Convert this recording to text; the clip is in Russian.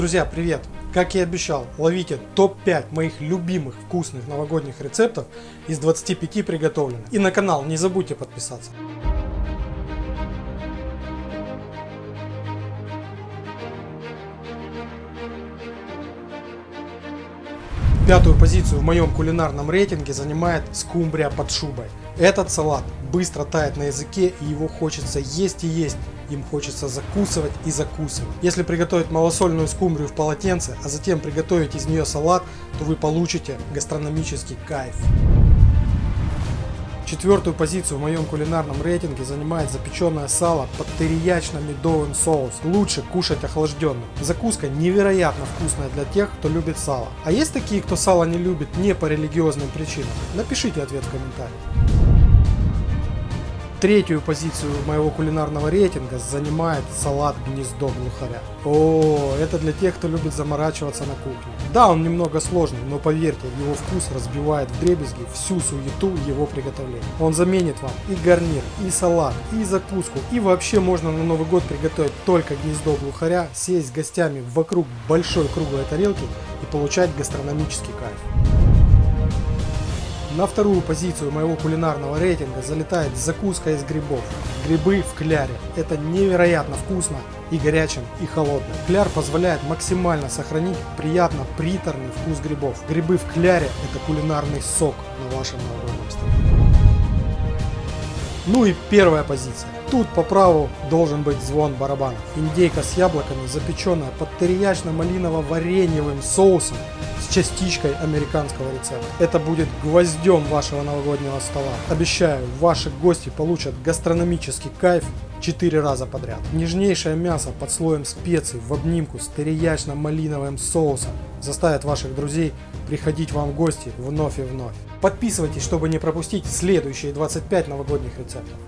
Друзья, привет! Как и обещал, ловите топ-5 моих любимых вкусных новогодних рецептов из 25 приготовленных. И на канал не забудьте подписаться. Пятую позицию в моем кулинарном рейтинге занимает скумбрия под шубой. Этот салат быстро тает на языке и его хочется есть и есть. Им хочется закусывать и закусывать. Если приготовить малосольную скумбрию в полотенце, а затем приготовить из нее салат, то вы получите гастрономический кайф. Четвертую позицию в моем кулинарном рейтинге занимает запеченное сало под териячно-медовым соусом. Лучше кушать охлажденным. Закуска невероятно вкусная для тех, кто любит сало. А есть такие, кто сало не любит не по религиозным причинам? Напишите ответ в комментариях. Третью позицию моего кулинарного рейтинга занимает салат гнездо глухаря. О, это для тех, кто любит заморачиваться на кухне. Да, он немного сложный, но поверьте, его вкус разбивает в дребезги всю суету его приготовления. Он заменит вам и гарнир, и салат, и закуску, и вообще можно на Новый год приготовить только гнездо глухаря, сесть с гостями вокруг большой круглой тарелки и получать гастрономический кайф. На вторую позицию моего кулинарного рейтинга залетает закуска из грибов. Грибы в кляре. Это невероятно вкусно и горячим, и холодным. Кляр позволяет максимально сохранить приятно приторный вкус грибов. Грибы в кляре это кулинарный сок на вашем новогоднем столе. Ну и первая позиция. Тут по праву должен быть звон барабанов. Индейка с яблоками, запеченная под териячно-малиново-вареньевым соусом частичкой американского рецепта. Это будет гвоздем вашего новогоднего стола. Обещаю, ваши гости получат гастрономический кайф 4 раза подряд. Нежнейшее мясо под слоем специй в обнимку с териячно-малиновым соусом заставит ваших друзей приходить вам в гости вновь и вновь. Подписывайтесь, чтобы не пропустить следующие 25 новогодних рецептов.